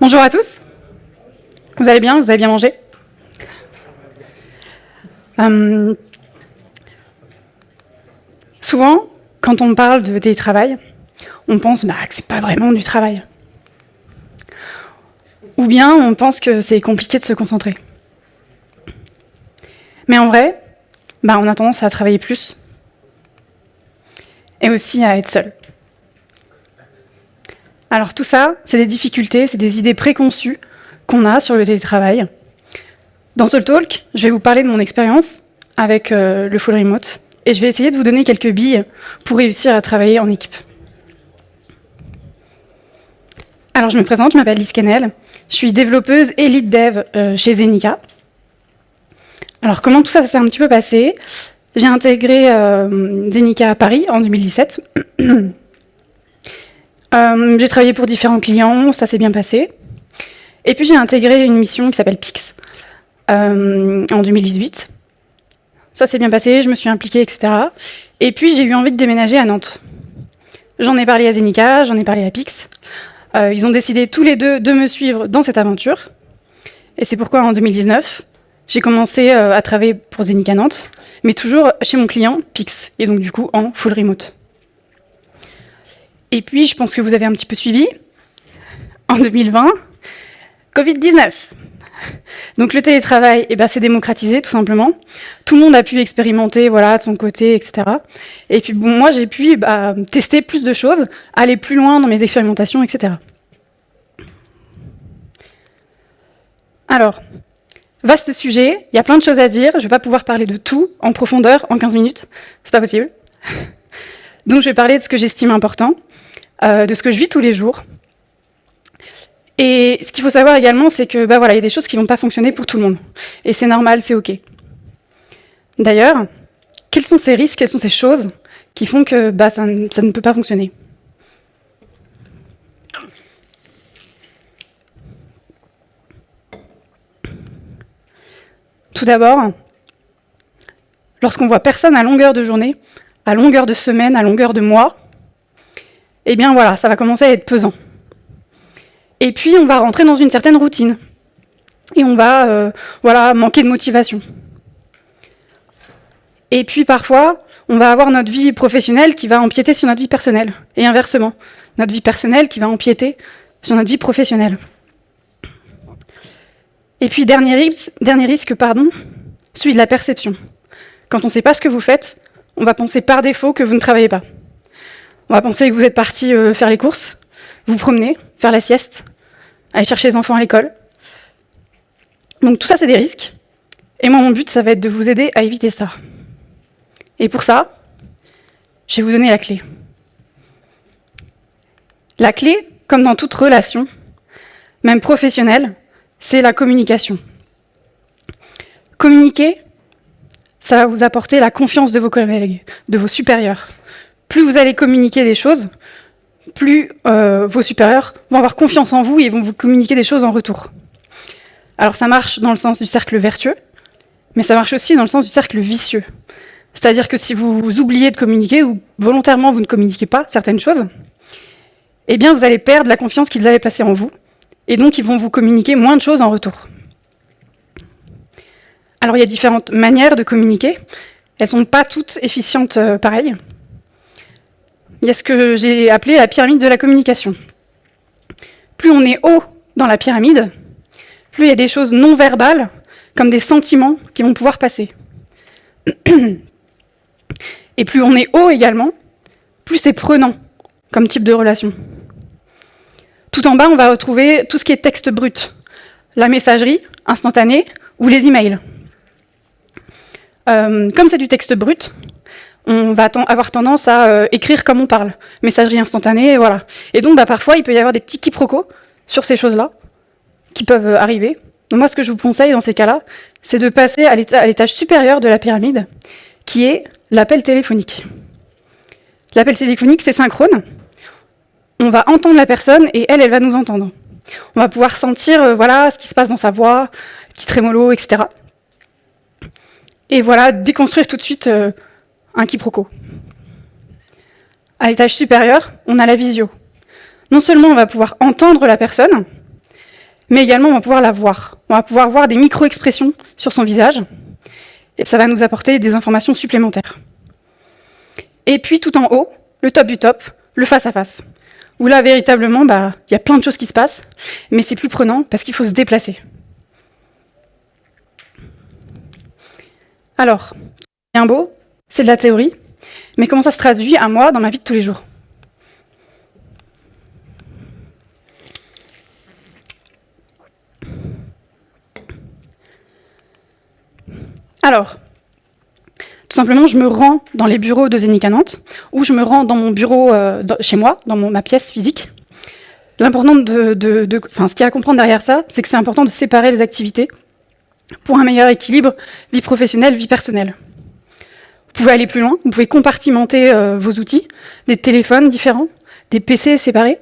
Bonjour à tous. Vous allez bien? Vous avez bien mangé? Euh, Souvent, quand on parle de télétravail, on pense bah, que c'est pas vraiment du travail. Ou bien on pense que c'est compliqué de se concentrer. Mais en vrai, bah, on a tendance à travailler plus et aussi à être seul. Alors tout ça, c'est des difficultés, c'est des idées préconçues qu'on a sur le télétravail. Dans ce talk, je vais vous parler de mon expérience avec euh, le full remote et je vais essayer de vous donner quelques billes pour réussir à travailler en équipe. Alors je me présente, je m'appelle Lise Kennel, je suis développeuse et lead dev euh, chez Zenica. Alors comment tout ça s'est un petit peu passé? J'ai intégré euh, Zenica à Paris en 2017. Euh, j'ai travaillé pour différents clients, ça s'est bien passé. Et puis j'ai intégré une mission qui s'appelle Pix euh, en 2018. Ça s'est bien passé, je me suis impliquée, etc. Et puis j'ai eu envie de déménager à Nantes. J'en ai parlé à Zenica, j'en ai parlé à Pix. Euh, ils ont décidé tous les deux de me suivre dans cette aventure. Et c'est pourquoi en 2019, j'ai commencé à travailler pour Zenica Nantes, mais toujours chez mon client, Pix, et donc du coup en full remote. Et puis, je pense que vous avez un petit peu suivi, en 2020, Covid-19. Donc le télétravail, eh ben, c'est démocratisé tout simplement. Tout le monde a pu expérimenter voilà, de son côté, etc. Et puis bon, moi, j'ai pu bah, tester plus de choses, aller plus loin dans mes expérimentations, etc. Alors, vaste sujet, il y a plein de choses à dire, je ne vais pas pouvoir parler de tout en profondeur en 15 minutes, c'est pas possible. Donc je vais parler de ce que j'estime important. Euh, de ce que je vis tous les jours. Et ce qu'il faut savoir également, c'est que bah voilà, il y a des choses qui vont pas fonctionner pour tout le monde. Et c'est normal, c'est OK. D'ailleurs, quels sont ces risques, quelles sont ces choses qui font que bah, ça, ça ne peut pas fonctionner? Tout d'abord, lorsqu'on voit personne à longueur de journée, à longueur de semaine, à longueur de mois, eh bien voilà, ça va commencer à être pesant. Et puis on va rentrer dans une certaine routine. Et on va euh, voilà, manquer de motivation. Et puis parfois, on va avoir notre vie professionnelle qui va empiéter sur notre vie personnelle. Et inversement, notre vie personnelle qui va empiéter sur notre vie professionnelle. Et puis dernier risque, pardon, celui de la perception. Quand on ne sait pas ce que vous faites, on va penser par défaut que vous ne travaillez pas. On va penser que vous êtes parti euh, faire les courses, vous promener, faire la sieste, aller chercher les enfants à l'école. Donc tout ça, c'est des risques. Et moi, mon but, ça va être de vous aider à éviter ça. Et pour ça, je vais vous donner la clé. La clé, comme dans toute relation, même professionnelle, c'est la communication. Communiquer, ça va vous apporter la confiance de vos collègues, de vos supérieurs, plus vous allez communiquer des choses, plus euh, vos supérieurs vont avoir confiance en vous et vont vous communiquer des choses en retour. Alors ça marche dans le sens du cercle vertueux, mais ça marche aussi dans le sens du cercle vicieux. C'est-à-dire que si vous oubliez de communiquer ou volontairement vous ne communiquez pas certaines choses, eh bien vous allez perdre la confiance qu'ils avaient placée en vous, et donc ils vont vous communiquer moins de choses en retour. Alors il y a différentes manières de communiquer, elles ne sont pas toutes efficientes euh, pareilles il y a ce que j'ai appelé la pyramide de la communication. Plus on est haut dans la pyramide, plus il y a des choses non verbales, comme des sentiments qui vont pouvoir passer. Et plus on est haut également, plus c'est prenant comme type de relation. Tout en bas, on va retrouver tout ce qui est texte brut, la messagerie instantanée ou les emails. Euh, comme c'est du texte brut, on va avoir tendance à euh, écrire comme on parle, messagerie instantanée, voilà. Et donc, bah, parfois, il peut y avoir des petits quiproquos sur ces choses-là qui peuvent euh, arriver. Moi, ce que je vous conseille dans ces cas-là, c'est de passer à l'étage supérieur de la pyramide, qui est l'appel téléphonique. L'appel téléphonique, c'est synchrone. On va entendre la personne et elle, elle va nous entendre. On va pouvoir sentir euh, voilà, ce qui se passe dans sa voix, petit trémolo, etc. Et voilà, déconstruire tout de suite un quiproquo. À l'étage supérieur, on a la visio. Non seulement on va pouvoir entendre la personne, mais également on va pouvoir la voir. On va pouvoir voir des micro-expressions sur son visage, et ça va nous apporter des informations supplémentaires. Et puis tout en haut, le top du top, le face-à-face, où là véritablement, bah, il y a plein de choses qui se passent, mais c'est plus prenant parce qu'il faut se déplacer. Alors, bien beau, c'est de la théorie, mais comment ça se traduit à moi dans ma vie de tous les jours? Alors, tout simplement, je me rends dans les bureaux de Zénica Nantes, ou je me rends dans mon bureau euh, chez moi, dans ma pièce physique. L'important de, de, ce qu'il y a à comprendre derrière ça, c'est que c'est important de séparer les activités pour un meilleur équilibre vie professionnelle, vie personnelle. Vous pouvez aller plus loin, vous pouvez compartimenter euh, vos outils, des téléphones différents, des PC séparés.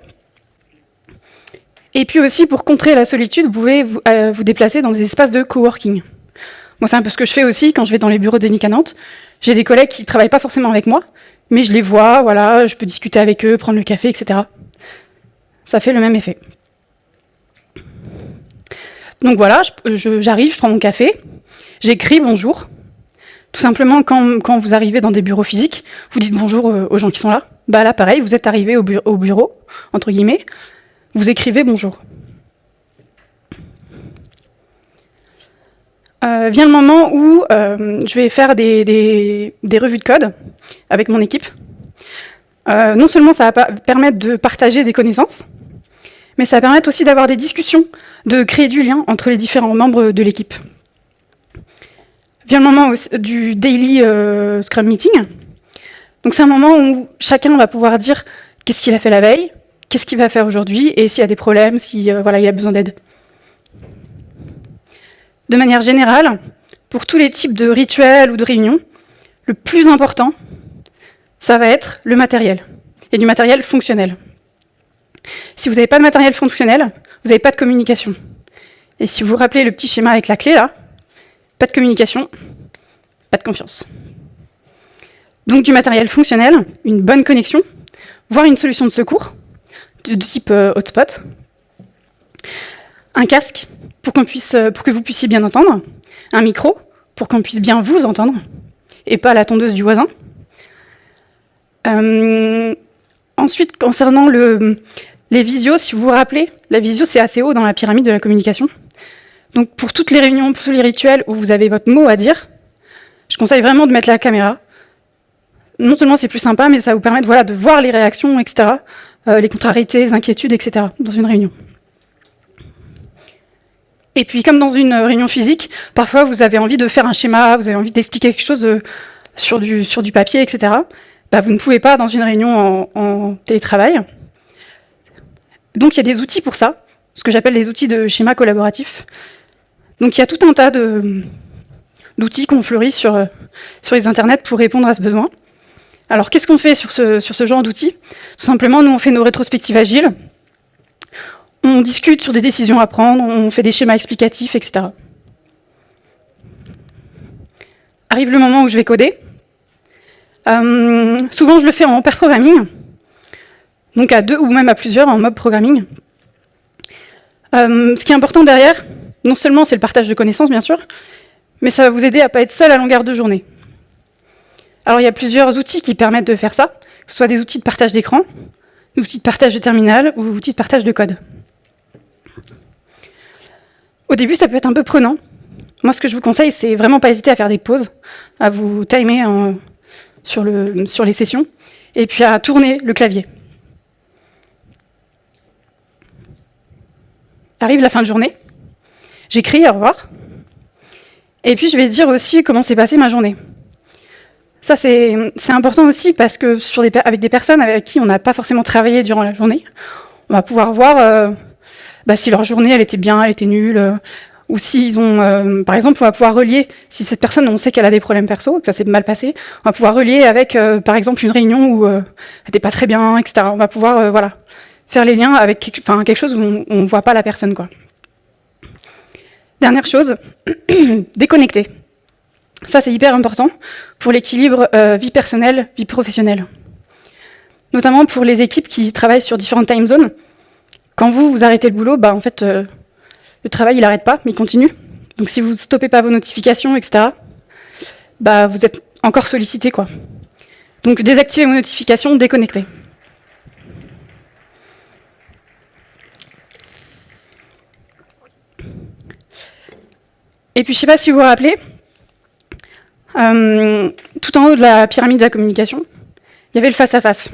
Et puis aussi, pour contrer la solitude, vous pouvez vous, euh, vous déplacer dans des espaces de coworking. Moi, c'est un peu ce que je fais aussi quand je vais dans les bureaux d'Enic à Nantes. J'ai des collègues qui ne travaillent pas forcément avec moi, mais je les vois, voilà, je peux discuter avec eux, prendre le café, etc. Ça fait le même effet. Donc voilà, j'arrive, je, prends mon café, j'écris bonjour. Tout simplement, quand, vous arrivez dans des bureaux physiques, vous dites bonjour euh, aux gens qui sont là. Bah là, pareil, vous êtes arrivé au, au bureau, entre guillemets, vous écrivez bonjour. Euh, vient le moment où euh, je vais faire des, revues de code avec mon équipe. Non seulement ça va permettre de partager des connaissances, mais ça va permettre aussi d'avoir des discussions, de créer du lien entre les différents membres de l'équipe. Vient le moment du daily Scrum Meeting. Donc c'est un moment où chacun va pouvoir dire qu'est-ce qu'il a fait la veille, qu'est-ce qu'il va faire aujourd'hui, et s'il y a des problèmes, si voilà, il a besoin d'aide. De manière générale, pour tous les types de rituels ou de réunions, le plus important, ça va être le matériel, et du matériel fonctionnel. Si vous n'avez pas de matériel fonctionnel, vous n'avez pas de communication. Et si vous vous rappelez le petit schéma avec la clé là, pas de communication, pas de confiance. Donc du matériel fonctionnel, une bonne connexion, voire une solution de secours, de, type euh, hotspot, un casque euh, pour que vous puissiez bien entendre, un micro pour qu'on puisse bien vous entendre, et pas la tondeuse du voisin. Euh, ensuite, concernant le, les visios, si vous vous rappelez, la visio, c'est assez haut dans la pyramide de la communication. Donc pour toutes les réunions, pour tous les rituels où vous avez votre mot à dire, je conseille vraiment de mettre la caméra. Non seulement c'est plus sympa, mais ça vous permet de, voilà, de voir les réactions, etc., euh, les contrariétés, les inquiétudes, etc., dans une réunion. Et puis, comme dans une réunion physique, parfois vous avez envie de faire un schéma, vous avez envie d'expliquer quelque chose euh, sur du, papier, etc. Bah, vous ne pouvez pas dans une réunion en, télétravail. Donc, il y a des outils pour ça, ce que j'appelle les outils de schéma collaboratif. Donc, il y a tout un tas d'outils qu'on fleurit sur, euh, sur les internets pour répondre à ce besoin. Alors, qu'est-ce qu'on fait sur ce, genre d'outils? Tout simplement, nous, on fait nos rétrospectives agiles on discute sur des décisions à prendre, on fait des schémas explicatifs, etc. Arrive le moment où je vais coder. Euh, souvent, je le fais en pair programming, donc à deux ou même à plusieurs en mob programming. Euh, ce qui est important derrière, non seulement c'est le partage de connaissances, bien sûr, mais ça va vous aider à ne pas être seul à longueur de journée. Alors, il y a plusieurs outils qui permettent de faire ça, que ce soit des outils de partage d'écran, des outils de partage de terminal ou des outils de partage de code. Au début, ça peut être un peu prenant. Moi, ce que je vous conseille, c'est vraiment pas hésiter à faire des pauses, à vous timer sur, le, sur les sessions, et puis à tourner le clavier. Arrive la fin de journée, j'écris au revoir, et puis je vais dire aussi comment s'est passée ma journée. Ça, c'est important aussi parce que sur des, avec des personnes avec qui on n'a pas forcément travaillé durant la journée, on va pouvoir voir euh, bah, si leur journée elle était bien, elle était nulle, euh, ou s'ils ont, euh, par exemple, on va pouvoir relier, si cette personne, on sait qu'elle a des problèmes perso, que ça s'est mal passé, on va pouvoir relier avec, euh, par exemple, une réunion où elle n'était pas très bien, etc. On va pouvoir, voilà, faire les liens avec quelque chose où on ne voit pas la personne, quoi. Dernière chose, déconnecter. Ça, c'est hyper important pour l'équilibre vie personnelle, vie professionnelle. Notamment pour les équipes qui travaillent sur différentes time zones. Quand vous, vous arrêtez le boulot, bah, en fait, euh, le travail, il n'arrête pas, mais il continue. Donc si vous stoppez pas vos notifications, etc., bah, vous êtes encore sollicité. Quoi. Donc désactivez vos notifications, déconnectez. Et puis je ne sais pas si vous vous rappelez, euh, tout en haut de la pyramide de la communication, il y avait le face-à-face.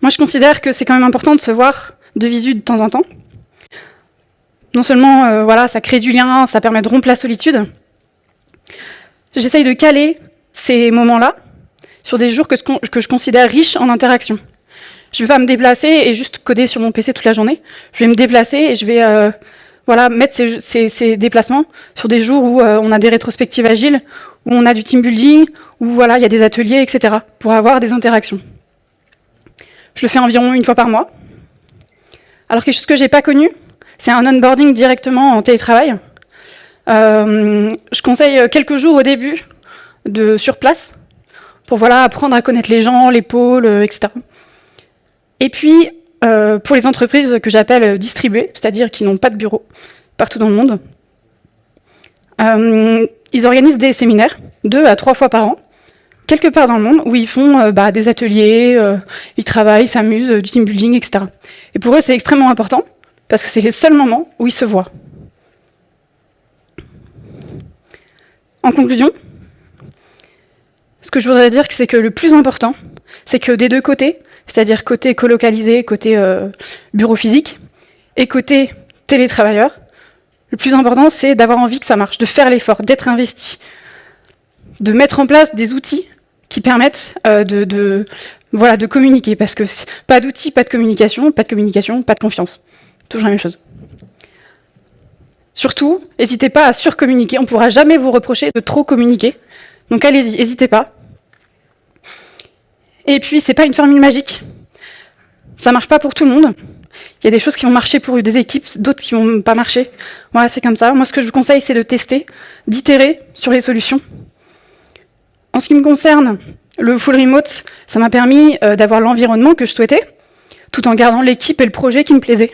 Moi, je considère que c'est quand même important de se voir de visu de temps en temps. Non seulement, euh, voilà, ça crée du lien, ça permet de rompre la solitude. J'essaye de caler ces moments-là sur des jours que, que je considère riches en interaction. Je ne vais pas me déplacer et juste coder sur mon PC toute la journée. Je vais me déplacer et je vais euh, voilà, mettre ces, déplacements sur des jours où euh, on a des rétrospectives agiles, où on a du team building, où voilà, il y a des ateliers, etc., pour avoir des interactions. Je le fais environ une fois par mois. Alors quelque chose que je n'ai pas connu, c'est un onboarding directement en télétravail. Euh, je conseille quelques jours au début de sur place pour voilà, apprendre à connaître les gens, les pôles, etc. Et puis, euh, pour les entreprises que j'appelle distribuées, c'est-à-dire qui n'ont pas de bureau partout dans le monde, euh, ils organisent des séminaires, deux à trois fois par an, quelque part dans le monde, où ils font euh, bah, des ateliers, ils travaillent, s'amusent, du team building, etc. Et pour eux, c'est extrêmement important, parce que c'est les seuls moments où ils se voient. En conclusion, ce que je voudrais dire, c'est que le plus important, c'est que des deux côtés, c'est-à-dire côté colocalisé, côté euh, bureau physique, et côté télétravailleur. Le plus important, c'est d'avoir envie que ça marche, de faire l'effort, d'être investi, de mettre en place des outils qui permettent euh, de, de communiquer, parce que pas d'outils, pas de communication, pas de communication, pas de confiance. Toujours la même chose. Surtout, n'hésitez pas à surcommuniquer, on ne pourra jamais vous reprocher de trop communiquer. Donc allez-y, n'hésitez pas. Et puis, c'est pas une formule magique. Ça marche pas pour tout le monde. Il y a des choses qui vont marcher pour des équipes, d'autres qui vont pas marcher. Voilà, c'est comme ça. Moi, ce que je vous conseille, c'est de tester, d'itérer sur les solutions. En ce qui me concerne, le full remote, ça m'a permis euh, d'avoir l'environnement que je souhaitais, tout en gardant l'équipe et le projet qui me plaisait.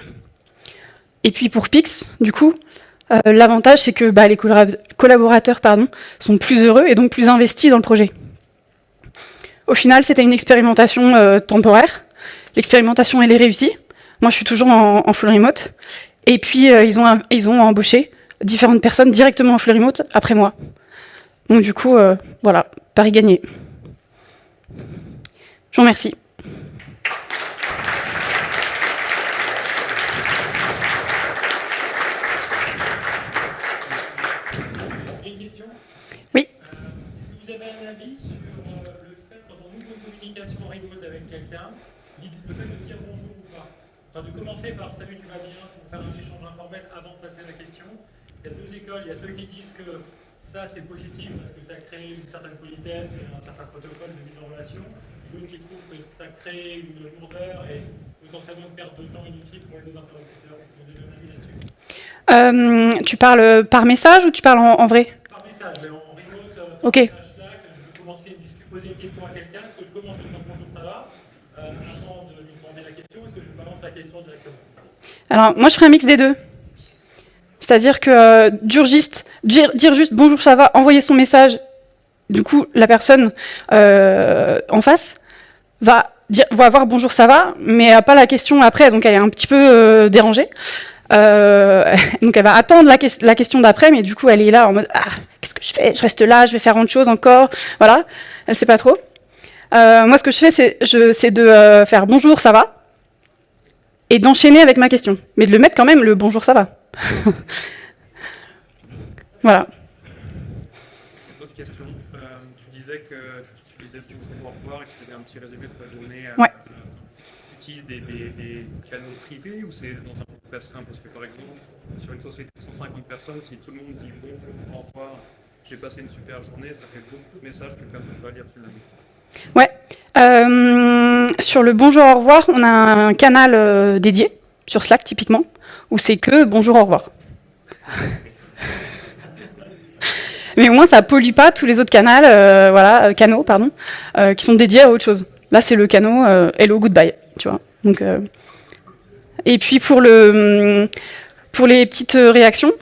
Et puis pour Pix, du coup, euh, l'avantage, c'est que bah, les collaborateurs sont plus heureux et donc plus investis dans le projet. Au final, c'était une expérimentation euh, temporaire. L'expérimentation, elle est réussie. Moi, je suis toujours en, full remote. Et puis, euh, ils, ont, embauché différentes personnes directement en full remote après moi. Donc du coup, euh, voilà, Paris gagné. Je vous remercie. De commencer par salut, tu vas bien, pour faire un échange informel avant de passer à la question. Il y a deux écoles, il y a ceux qui disent que ça c'est positif parce que ça crée une certaine politesse et un certain protocole de mise en relation, et d'autres qui trouvent que ça crée une lourdeur et potentiellement une perte de temps inutile pour les deux interlocuteurs. Est-ce que vous avez un avis là-dessus? Euh, Tu parles par message ou tu parles en, vrai? Par message, mais en remote, euh, ok. je vais commencer à poser une question à quelqu'un, est-ce que je commence par bonjour, ça va euh, alors, moi, je ferai un mix des deux. C'est-à-dire que euh, dire, juste bonjour, ça va, envoyer son message, du coup, la personne euh, en face va, dire, va avoir bonjour, ça va, mais n'a pas la question après, donc elle est un petit peu euh, dérangée. donc elle va attendre la, question d'après, mais du coup, elle est là en mode ah, qu'est-ce que je fais? Je reste là, je vais faire autre chose encore. Voilà, elle sait pas trop. moi, ce que je fais, c'est de faire bonjour, ça va et d'enchaîner avec ma question. Mais de le mettre quand même le bonjour, ça va. voilà. Autre question. Euh, tu disais que tu utilisais ce pour voir et que tu avais un petit résumé de ta journée. Ouais. tu utilises des, des, des, canaux privés ou c'est dans un groupe restreint Parce que par exemple, sur une société de 150 personnes, si tout le monde dit bonjour, au revoir, j'ai passé une super journée, ça fait beaucoup de messages que personne ne va lire finalement. Ouais. Euh, sur le bonjour au revoir, on a un canal euh, dédié, sur Slack typiquement, où c'est que bonjour au revoir. Mais au moins, ça pollue pas tous les autres canaux, euh, voilà, canaux, pardon, qui sont dédiés à autre chose. Là, c'est le canal Hello Goodbye, tu vois. Donc, Et puis pour, pour les petites réactions,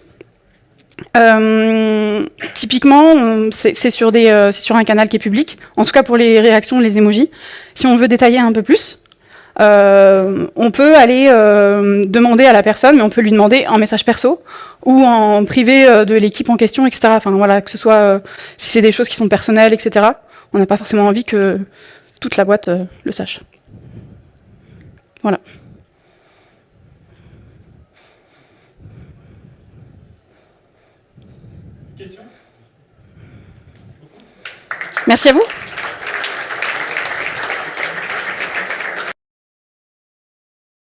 euh, typiquement, c'est sur, euh, sur un canal qui est public, en tout cas pour les réactions, les emojis. Si on veut détailler un peu plus, euh, on peut aller euh, demander à la personne, mais on peut lui demander en message perso ou en privé euh, de l'équipe en question, etc. Enfin voilà, que ce soit si c'est des choses qui sont personnelles, etc. On n'a pas forcément envie que toute la boîte le sache. Voilà. Merci à vous.